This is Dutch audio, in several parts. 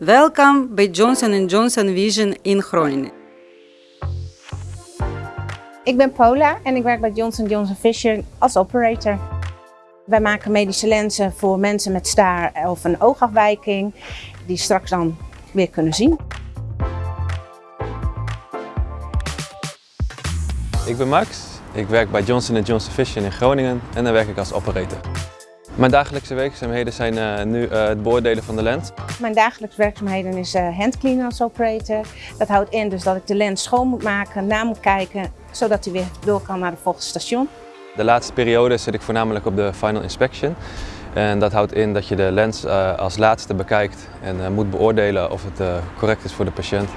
Welkom bij Johnson Johnson Vision in Groningen. Ik ben Paula en ik werk bij Johnson Johnson Vision als operator. Wij maken medische lenzen voor mensen met staar of een oogafwijking die straks dan weer kunnen zien. Ik ben Max, ik werk bij Johnson Johnson Vision in Groningen en daar werk ik als operator. Mijn dagelijkse werkzaamheden zijn uh, nu uh, het beoordelen van de lens. Mijn dagelijkse werkzaamheden is uh, handcleanen als operator. Dat houdt in dus dat ik de lens schoon moet maken, na moet kijken, zodat hij weer door kan naar het volgende station. De laatste periode zit ik voornamelijk op de final inspection. En dat houdt in dat je de lens als laatste bekijkt en moet beoordelen of het correct is voor de patiënt.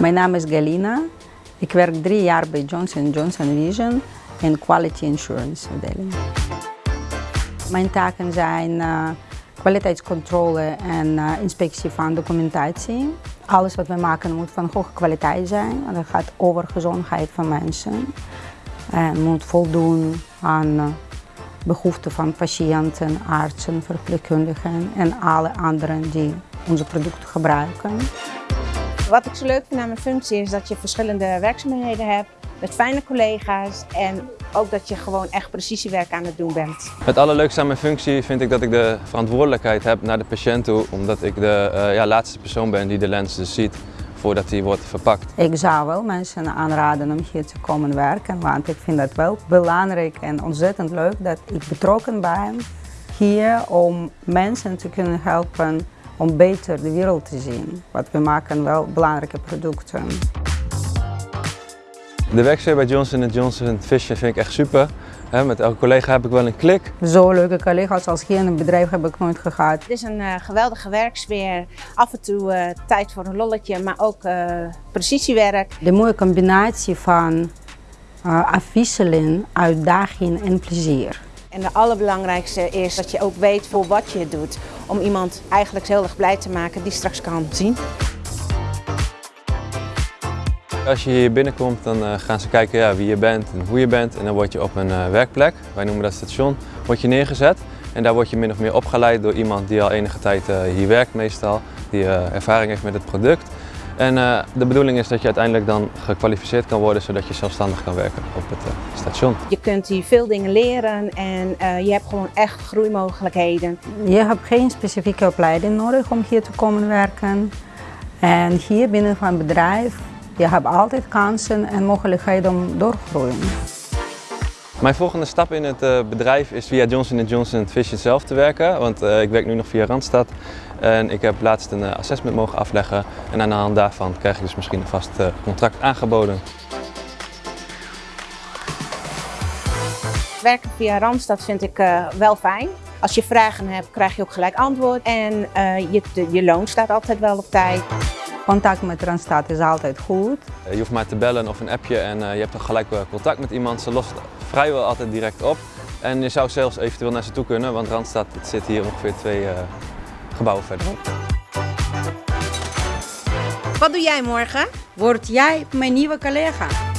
Mijn naam is Galina. Ik werk drie jaar bij Johnson Johnson Vision in Quality Insurance afdeling. Mijn taken zijn uh, kwaliteitscontrole en uh, inspectie van documentatie. Alles wat we maken moet van hoge kwaliteit zijn. Dat gaat over gezondheid van mensen. En moet voldoen aan uh, behoeften van patiënten, artsen, verpleegkundigen en alle anderen die onze producten gebruiken. Wat ik zo leuk vind aan mijn functie is dat je verschillende werkzaamheden hebt met fijne collega's en ook dat je gewoon echt precisiewerk aan het doen bent. Het allerleukste aan mijn functie vind ik dat ik de verantwoordelijkheid heb naar de patiënt toe, omdat ik de uh, ja, laatste persoon ben die de lens dus ziet voordat die wordt verpakt. Ik zou wel mensen aanraden om hier te komen werken, want ik vind het wel belangrijk en ontzettend leuk dat ik betrokken ben hier om mensen te kunnen helpen om beter de wereld te zien. Want we maken wel belangrijke producten. De werksfeer bij Johnson Johnson Vision vind ik echt super. met elke collega heb ik wel een klik. Zo leuke collega's als hier in het bedrijf heb ik nooit gehad. Het is een uh, geweldige werksfeer. Af en toe uh, tijd voor een lolletje, maar ook uh, precisiewerk. De mooie combinatie van afwisseling, uitdaging en plezier. En de allerbelangrijkste is dat je ook weet voor wat je doet. Om iemand eigenlijk heel erg blij te maken die straks kan zien. Als je hier binnenkomt dan uh, gaan ze kijken ja, wie je bent en hoe je bent en dan word je op een uh, werkplek, wij noemen dat station, word je neergezet. En daar word je min of meer opgeleid door iemand die al enige tijd uh, hier werkt meestal, die ervaring heeft met het product. En de bedoeling is dat je uiteindelijk dan gekwalificeerd kan worden zodat je zelfstandig kan werken op het station. Je kunt hier veel dingen leren en je hebt gewoon echt groeimogelijkheden. Je hebt geen specifieke opleiding nodig om hier te komen werken. En hier binnen van het bedrijf je hebt altijd kansen en mogelijkheden om door te groeien. Mijn volgende stap in het uh, bedrijf is via Johnson Johnson Vision zelf te werken. Want uh, ik werk nu nog via Randstad. En ik heb laatst een uh, assessment mogen afleggen. En aan de hand daarvan krijg ik dus misschien een vast contract aangeboden. Werken via Randstad vind ik wel fijn. Als je vragen hebt, krijg je ook gelijk antwoord. En je loon staat altijd wel op tijd. Contact met Randstad is altijd goed. Je hoeft maar te bellen of een appje en je hebt dan gelijk contact met iemand. Ze lost vrijwel altijd direct op. En je zou zelfs eventueel naar ze toe kunnen, want Randstad zit hier ongeveer twee gebouwen verderop. Wat doe jij morgen? Word jij mijn nieuwe collega?